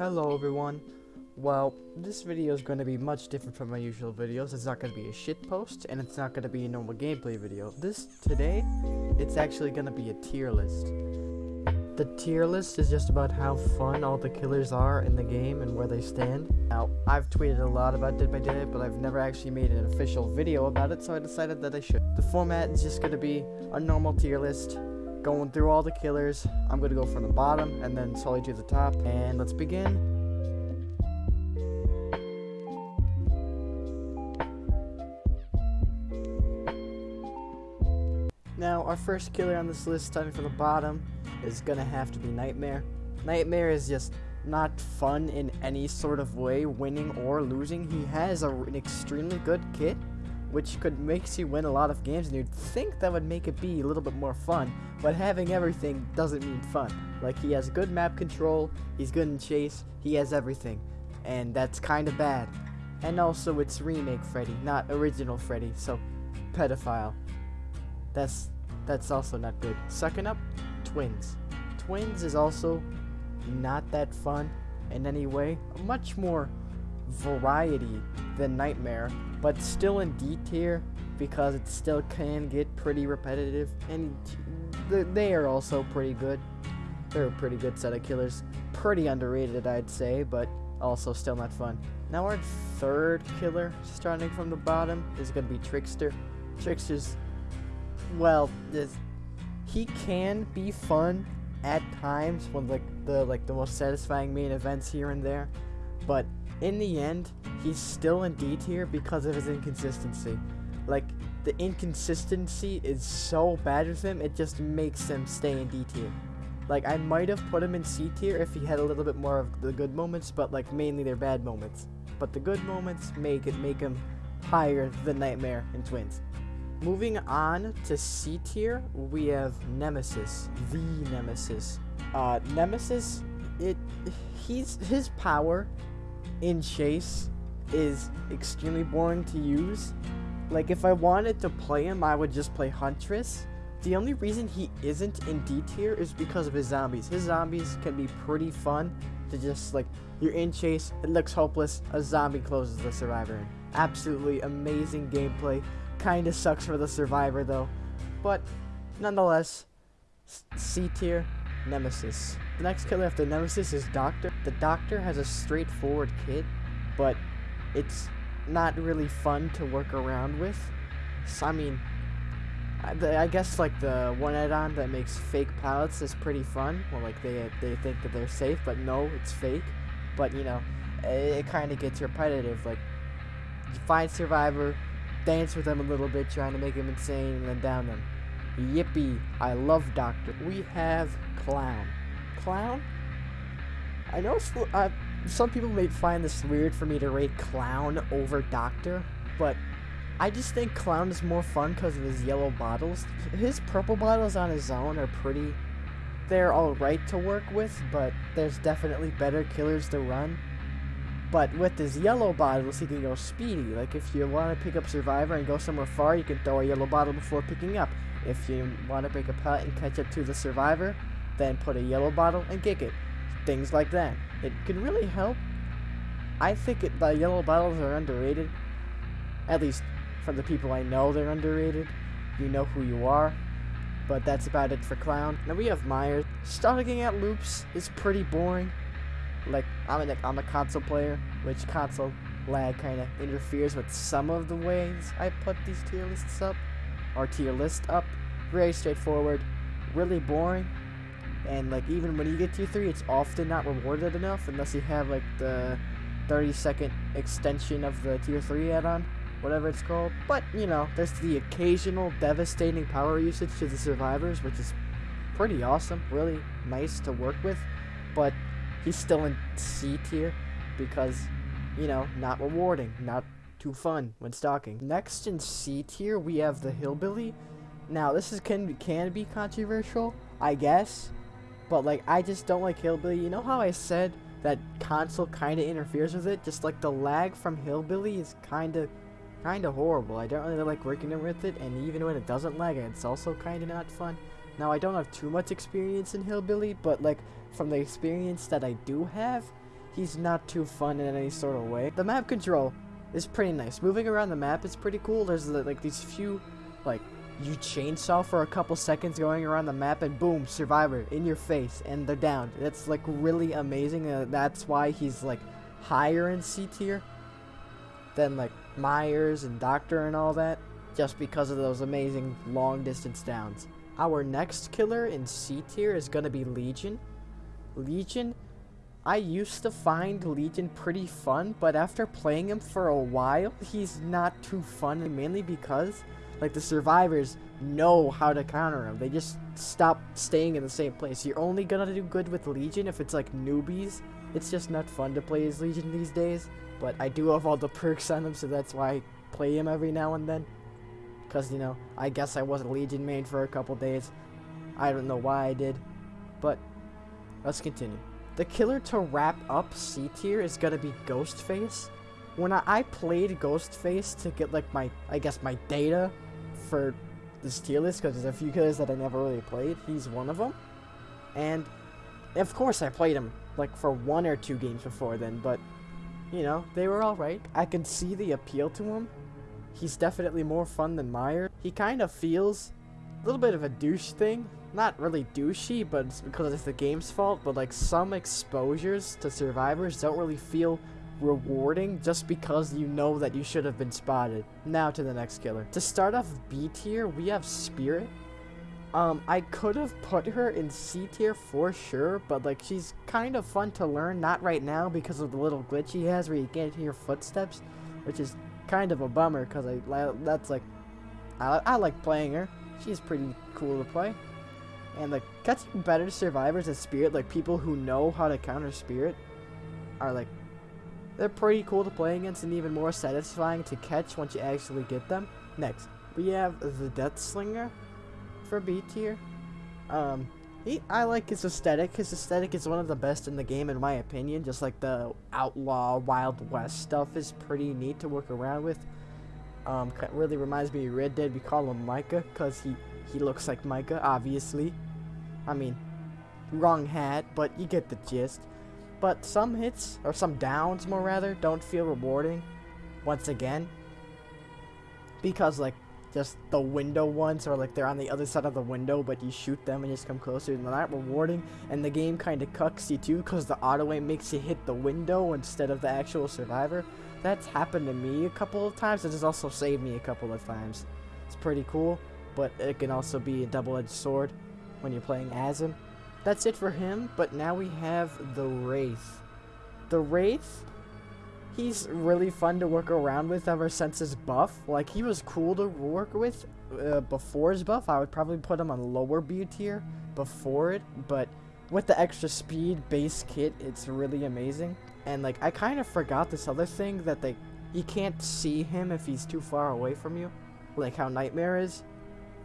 Hello everyone. Well, this video is going to be much different from my usual videos. It's not going to be a shit post, and it's not going to be a normal gameplay video. This, today, it's actually going to be a tier list. The tier list is just about how fun all the killers are in the game and where they stand. Now, I've tweeted a lot about Dead by Daylight, but I've never actually made an official video about it, so I decided that I should. The format is just going to be a normal tier list, going through all the killers. I'm going to go from the bottom and then slowly to the top, and let's begin. Now, our first killer on this list, starting from the bottom, is gonna have to be Nightmare. Nightmare is just not fun in any sort of way, winning or losing. He has a, an extremely good kit, which could makes you win a lot of games, and you'd think that would make it be a little bit more fun, but having everything doesn't mean fun. Like, he has good map control, he's good in chase, he has everything, and that's kinda bad. And also, it's remake Freddy, not original Freddy, so pedophile. That's that's also not good. Second up, Twins. Twins is also not that fun in any way. Much more variety than Nightmare, but still in D tier because it still can get pretty repetitive, and they are also pretty good. They're a pretty good set of killers. Pretty underrated, I'd say, but also still not fun. Now our third killer, starting from the bottom, is going to be Trickster. Trickster's well, he can be fun at times when like the like the most satisfying main events here and there, but in the end, he's still in D tier because of his inconsistency. Like the inconsistency is so bad with him, it just makes him stay in D tier. Like I might have put him in C tier if he had a little bit more of the good moments, but like mainly they're bad moments. But the good moments make it make him higher than Nightmare and Twins. Moving on to C tier, we have Nemesis, the Nemesis. Uh, Nemesis, it, he's his power in chase is extremely boring to use. Like if I wanted to play him, I would just play Huntress. The only reason he isn't in D tier is because of his zombies. His zombies can be pretty fun to just like you're in chase, it looks hopeless, a zombie closes the survivor. Absolutely amazing gameplay. Kinda sucks for the survivor though. But nonetheless, C tier, Nemesis. The next killer after Nemesis is Doctor. The Doctor has a straightforward kit, but it's not really fun to work around with. So, I mean, I, I guess like the one add-on that makes fake pallets is pretty fun. Well, like they they think that they're safe, but no, it's fake. But you know, it, it kind of gets repetitive. Like, you find Survivor, dance with them a little bit, trying to make them insane, and then down them. Yippee! I love Doctor. We have Clown. Clown? I know uh, some people may find this weird for me to rate Clown over Doctor, but I just think Clown is more fun because of his yellow bottles. His purple bottles on his own are pretty... They're alright to work with, but there's definitely better killers to run. But with his yellow bottles, he can go speedy. Like if you want to pick up Survivor and go somewhere far, you can throw a yellow bottle before picking up. If you want to break a pallet and catch up to the Survivor, then put a yellow bottle and kick it. Things like that. It can really help. I think it, the yellow bottles are underrated. At least from the people I know, they're underrated. You know who you are. But that's about it for Clown. Now we have Myers. Starting at loops is pretty boring like I'm a, I'm a console player, which console lag kind of interferes with some of the ways I put these tier lists up, or tier list up. Very straightforward, really boring, and like even when you get tier 3, it's often not rewarded enough unless you have like the 30 second extension of the tier 3 add-on, whatever it's called. But, you know, there's the occasional devastating power usage to the survivors, which is pretty awesome, really nice to work with, but he's still in C tier because, you know, not rewarding, not too fun when stalking. Next in C tier, we have the Hillbilly. Now, this is can, can be controversial, I guess, but, like, I just don't like Hillbilly. You know how I said that console kind of interferes with it? Just, like, the lag from Hillbilly is kind of kind of horrible. I don't really like working with it, and even when it doesn't lag, it's also kind of not fun. Now, I don't have too much experience in Hillbilly, but, like, from the experience that I do have, he's not too fun in any sort of way. The map control is pretty nice. Moving around the map is pretty cool. There's like these few, like, you chainsaw for a couple seconds going around the map and boom, survivor in your face and they're down. That's like really amazing. Uh, that's why he's like higher in C tier than like Myers and Doctor and all that just because of those amazing long distance downs. Our next killer in C tier is going to be Legion. Legion, I used to find Legion pretty fun, but after playing him for a while, he's not too fun, mainly because like the survivors know how to counter him. They just stop staying in the same place. You're only gonna do good with Legion if it's like newbies. It's just not fun to play as Legion these days. But I do have all the perks on him, so that's why I play him every now and then. Because, you know, I guess I was a Legion main for a couple days. I don't know why I did. But, let's continue. The killer to wrap up C tier is gonna be Ghostface. When I, I played Ghostface to get, like, my, I guess, my data for this tier list because there's a few killers that I never really played. He's one of them. And of course I played him like for one or two games before then, but you know, they were alright. I can see the appeal to him. He's definitely more fun than Meyer. He kind of feels a little bit of a douche thing. Not really douchey, but it's because it's the game's fault, but like some exposures to survivors don't really feel rewarding just because you know that you should have been spotted. Now to the next killer. To start off B tier, we have Spirit. Um, I could have put her in C tier for sure, but like she's kind of fun to learn, not right now because of the little glitch he has where you can't hear footsteps, which is kind of a bummer because I that's like I, I like playing her. She's pretty cool to play. And like catching better survivors as Spirit, like people who know how to counter Spirit, are like they're pretty cool to play against and even more satisfying to catch once you actually get them. Next, we have the Death Slinger for B tier. Um, he, I like his aesthetic. His aesthetic is one of the best in the game in my opinion. Just like the outlaw Wild West stuff is pretty neat to work around with. Um, really reminds me of Red Dead. We call him Micah because he, he looks like Micah, obviously. I mean, wrong hat, but you get the gist. But some hits, or some downs more rather, don't feel rewarding, once again. Because, like, just the window ones, or like they're on the other side of the window, but you shoot them and just come closer, and they're not rewarding. And the game kind of cucks you too, because the auto aim makes you hit the window instead of the actual survivor. That's happened to me a couple of times, it has also saved me a couple of times. It's pretty cool, but it can also be a double-edged sword when you're playing as him. That's it for him, but now we have the Wraith. The Wraith, he's really fun to work around with ever since his buff. Like, he was cool to work with uh, before his buff. I would probably put him on lower B tier before it, but with the extra speed base kit, it's really amazing. And, like, I kind of forgot this other thing that, they, you can't see him if he's too far away from you. Like how Nightmare is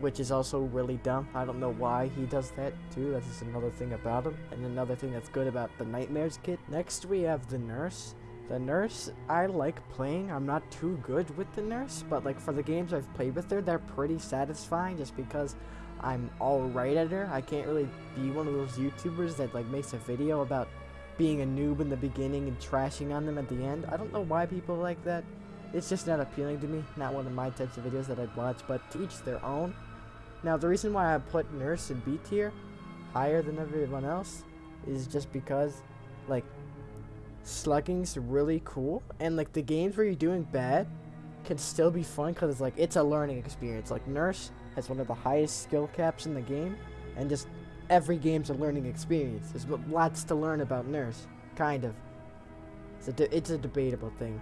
which is also really dumb. I don't know why he does that too. That's just another thing about him. And another thing that's good about the Nightmares kit. Next we have the Nurse. The Nurse, I like playing. I'm not too good with the Nurse, but like for the games I've played with her, they're pretty satisfying just because I'm alright at her. I can't really be one of those YouTubers that like makes a video about being a noob in the beginning and trashing on them at the end. I don't know why people like that. It's just not appealing to me. Not one of my types of videos that I'd watch, but to each their own. Now, the reason why I put Nurse in B tier higher than everyone else is just because, like, slugging's really cool, and, like, the games where you're doing bad can still be fun because it's, like, it's a learning experience. Like, Nurse has one of the highest skill caps in the game, and just every game's a learning experience. There's lots to learn about Nurse, kind of. It's a, it's a debatable thing,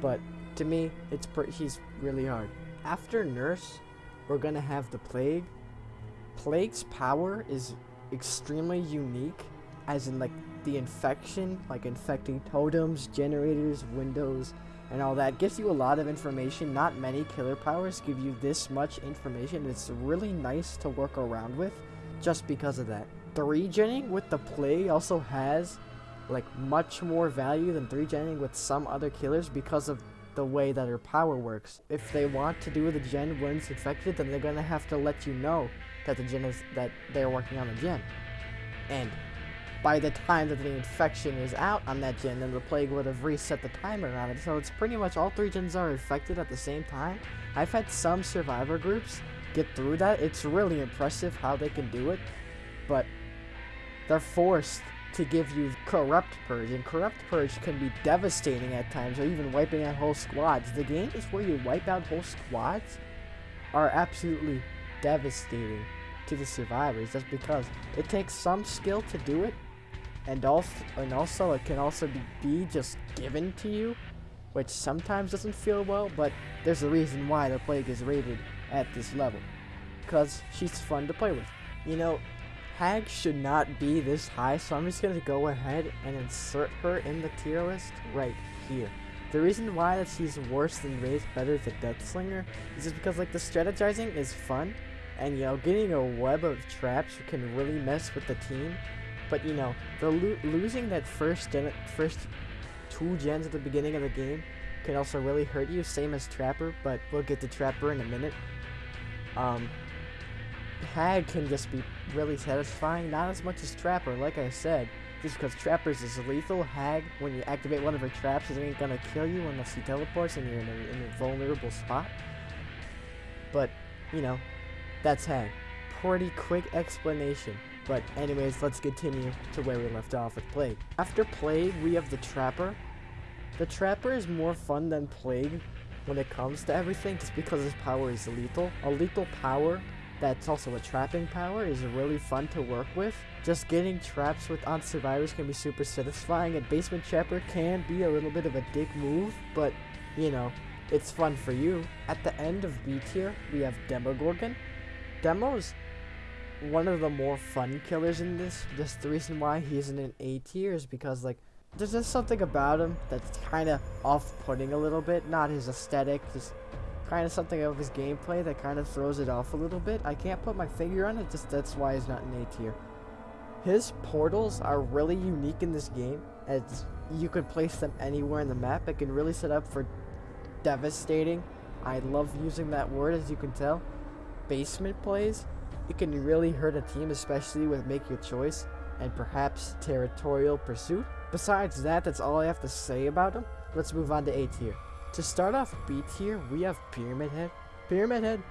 but to me, it's he's really hard. After Nurse, we're gonna have the Plague. Plague's power is extremely unique, as in like the infection, like infecting totems, generators, windows, and all that. Gives you a lot of information. Not many killer powers give you this much information. It's really nice to work around with, just because of that. The regenning with the Plague also has like much more value than 3-genning with some other killers because of the way that her power works. If they want to do the gen when it's infected, then they're gonna have to let you know that the gen is that they're working on the gen. And by the time that the infection is out on that gen, then the plague would have reset the timer on it. So it's pretty much all three gens are infected at the same time. I've had some survivor groups get through that. It's really impressive how they can do it, but they're forced to give you Corrupt Purge, and Corrupt Purge can be devastating at times, or even wiping out whole squads. The games where you wipe out whole squads are absolutely devastating to the survivors, just because it takes some skill to do it, and also, and also it can also be, be just given to you, which sometimes doesn't feel well, but there's a reason why the Plague is rated at this level, because she's fun to play with. You know, Hag should not be this high, so I'm just going to go ahead and insert her in the tier list right here. The reason why that she's worse than Wraith, better than Deathslinger, is just because like the strategizing is fun, and you know, getting a web of traps can really mess with the team. But you know, the lo losing that first gen first two gens at the beginning of the game can also really hurt you, same as Trapper, but we'll get to Trapper in a minute. Um, Hag can just be really satisfying, not as much as Trapper, like I said. Just because Trapper's is lethal, Hag, when you activate one of her traps, it ain't gonna kill you unless she teleports and you're in a, in a vulnerable spot. But, you know, that's Hag. Pretty quick explanation. But anyways, let's continue to where we left off with Plague. After Plague, we have the Trapper. The Trapper is more fun than Plague when it comes to everything, just because his power is lethal. A lethal power that's also a trapping power is really fun to work with. Just getting traps with on survivors can be super satisfying and basement trapper can be a little bit of a dick move, but you know, it's fun for you. At the end of B tier, we have Demogorgon. Demo's one of the more fun killers in this. Just the reason why he's in an A tier is because like there's just something about him that's kind of off-putting a little bit. Not his aesthetic, just kind of something of his gameplay that kind of throws it off a little bit. I can't put my finger on it, just that's why he's not in A tier. His portals are really unique in this game, as you can place them anywhere in the map. It can really set up for devastating. I love using that word, as you can tell. Basement plays. It can really hurt a team, especially with Make Your Choice and perhaps Territorial Pursuit. Besides that, that's all I have to say about him. Let's move on to A tier. To start off B tier, we have Pyramid Head. Pyramid Head,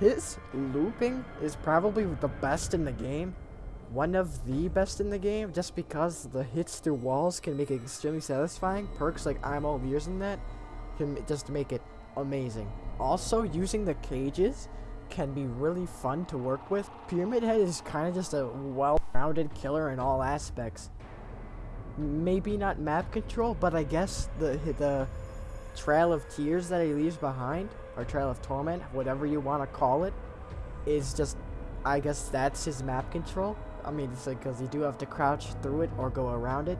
his looping is probably the best in the game. One of the best in the game, just because the hits through walls can make it extremely satisfying. Perks like I'm all ears in that can just make it amazing. Also, using the cages can be really fun to work with. Pyramid Head is kind of just a well-rounded killer in all aspects. Maybe not map control, but I guess the the Trail of Tears that he leaves behind, or Trail of Torment, whatever you want to call it, is just, I guess that's his map control. I mean, it's like, because you do have to crouch through it or go around it.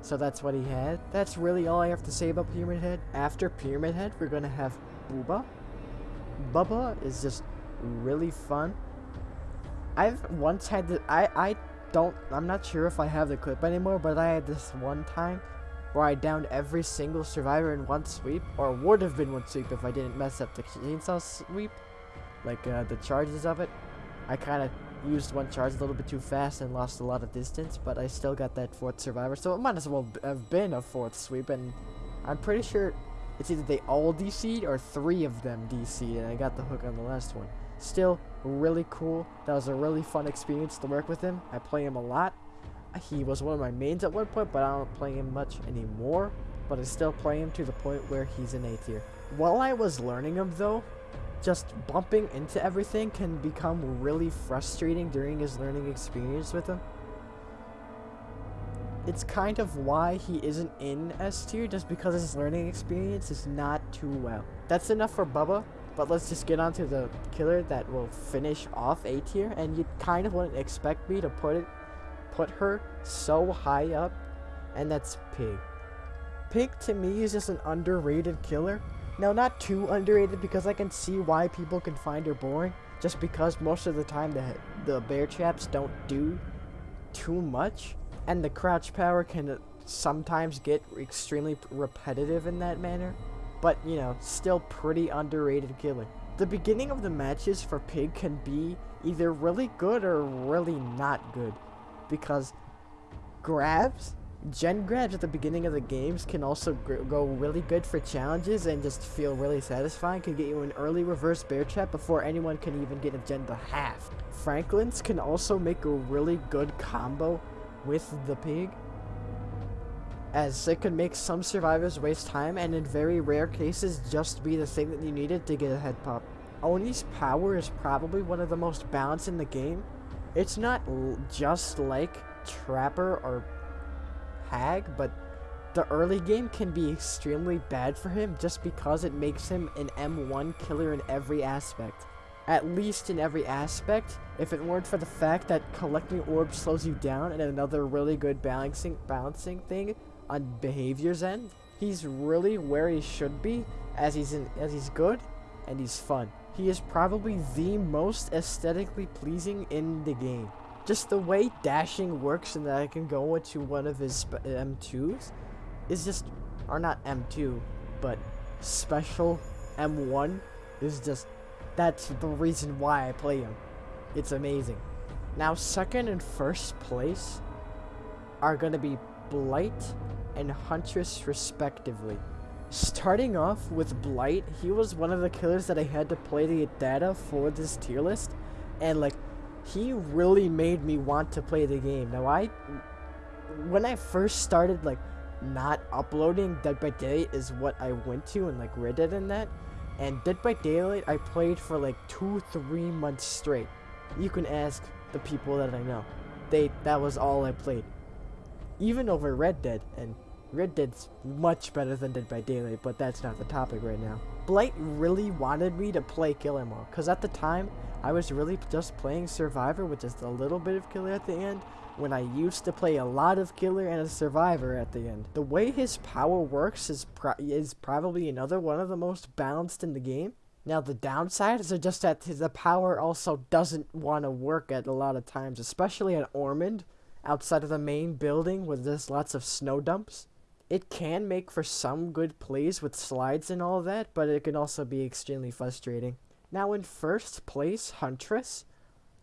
So that's what he had. That's really all I have to say about Pyramid Head. After Pyramid Head, we're going to have Booba. Bubba is just really fun. I've once had the, I, I don't, I'm not sure if I have the clip anymore, but I had this one time where I downed every single survivor in one sweep, or would have been one sweep if I didn't mess up the chainsaw sweep, like uh, the charges of it. I kind of used one charge a little bit too fast and lost a lot of distance, but I still got that fourth survivor, so it might as well have been a fourth sweep, and I'm pretty sure it's either they all DC'd or three of them DC'd, and I got the hook on the last one. Still, really cool. That was a really fun experience to work with him. I play him a lot. He was one of my mains at one point, but I don't play him much anymore. But I still play him to the point where he's an A tier. While I was learning him though, just bumping into everything can become really frustrating during his learning experience with him. It's kind of why he isn't in S tier, just because his learning experience is not too well. That's enough for Bubba, but let's just get on to the killer that will finish off A tier, and you kind of wouldn't expect me to put it put her so high up, and that's Pig. Pig to me is just an underrated killer. Now, not too underrated because I can see why people can find her boring, just because most of the time the, the bear traps don't do too much, and the crouch power can sometimes get extremely repetitive in that manner, but you know, still pretty underrated killer. The beginning of the matches for Pig can be either really good or really not good because grabs, gen grabs at the beginning of the games can also go really good for challenges and just feel really satisfying. Can get you an early reverse bear trap before anyone can even get a gen to half. Franklin's can also make a really good combo with the pig as it could make some survivors waste time and in very rare cases just be the thing that you needed to get a head pop. Oni's power is probably one of the most balanced in the game. It's not just like Trapper or Hag, but the early game can be extremely bad for him just because it makes him an M1 killer in every aspect. At least in every aspect, if it weren't for the fact that collecting orbs slows you down and another really good balancing balancing thing on behavior's end, he's really where he should be as he's in as he's good and he's fun. He is probably the most aesthetically pleasing in the game. Just the way dashing works and that I can go into one of his uh, M2s is just, or not M2, but special M1 is just, that's the reason why I play him. It's amazing. Now, second and first place are going to be Blight and Huntress, respectively. Starting off with Blight, he was one of the killers that I had to play the data for this tier list, and like, he really made me want to play the game. Now, I, when I first started, like, not uploading Dead by Daylight is what I went to and, like, Red Dead and that, and Dead by Daylight I played for, like, two, three months straight. You can ask the people that I know. They, that was all I played. Even over Red Dead, and Red Dead's much better than Dead by Daylight, but that's not the topic right now. Blight really wanted me to play Killer Mode, because at the time, I was really just playing Survivor with just a little bit of Killer at the end, when I used to play a lot of Killer and a Survivor at the end. The way his power works is, pro is probably another one of the most balanced in the game. Now, the downsides are just that the power also doesn't want to work at a lot of times, especially at Ormond, outside of the main building where there's lots of snow dumps it can make for some good plays with slides and all that, but it can also be extremely frustrating. Now in first place, Huntress.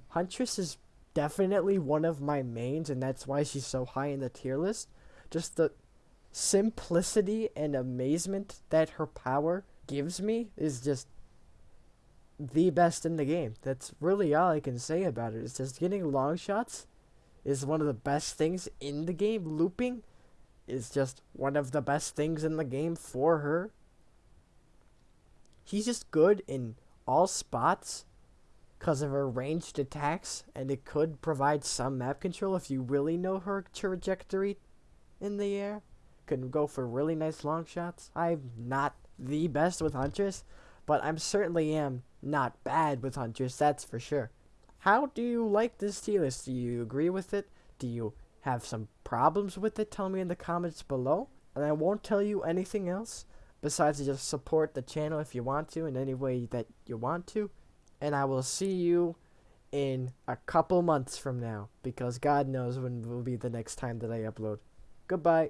Huntress is definitely one of my mains, and that's why she's so high in the tier list. Just the simplicity and amazement that her power gives me is just the best in the game. That's really all I can say about it. It's just getting long shots is one of the best things in the game. Looping is just one of the best things in the game for her. He's just good in all spots because of her ranged attacks, and it could provide some map control if you really know her trajectory in the air. Can go for really nice long shots. I'm not the best with Huntress, but I'm certainly am not bad with Huntress, that's for sure. How do you like this tier list? Do you agree with it? Do you have some problems with it, tell me in the comments below. And I won't tell you anything else besides to just support the channel if you want to in any way that you want to. And I will see you in a couple months from now because God knows when will be the next time that I upload. Goodbye.